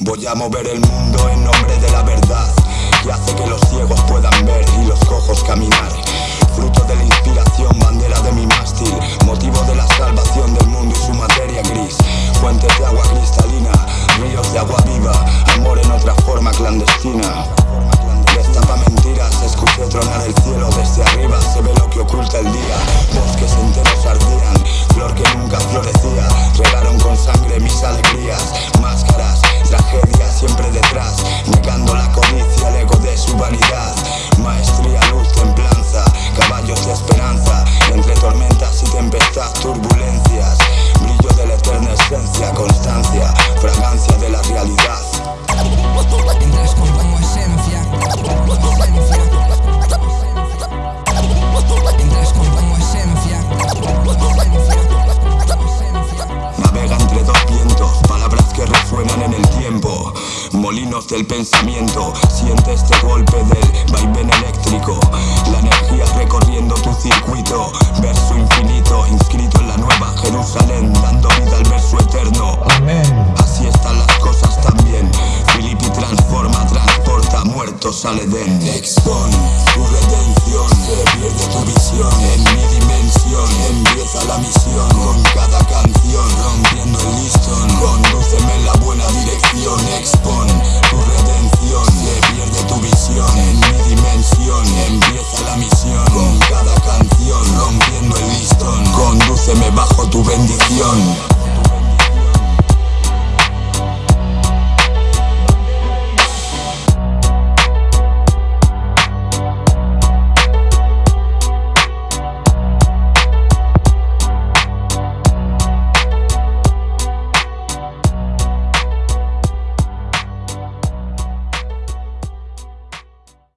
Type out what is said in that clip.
Voy a mover el mundo en nombre de la verdad Que hace que los ciegos puedan ver y los cojos caminar. Fruto de la inspiración, bandera de mi mástil Motivo de la salvación del mundo y su materia gris. Fuentes de agua cristalina, ríos de agua viva Amor en otra forma clandestina. Destapa mentiras, escuché tronar el cielo desde arriba Se ve lo que oculta el día. Bosques enteros ardían, flor que nunca florecía Regaron con sangre mis alegrías caminos del pensamiento. Siente este golpe del vaivén eléctrico. La energía recorriendo tu circuito. Verso infinito inscrito en la nueva Jerusalén Dando vida al verso eterno. Amén. Así están las cosas también. Filipi transforma, transporta muertos al Edén. Expon tu redención Se pierde tu visión. En mi dimensión Empieza la misión. Con cada canción Rompiendo el listón Condúceme en la buena dirección. se me bajó tu bendición.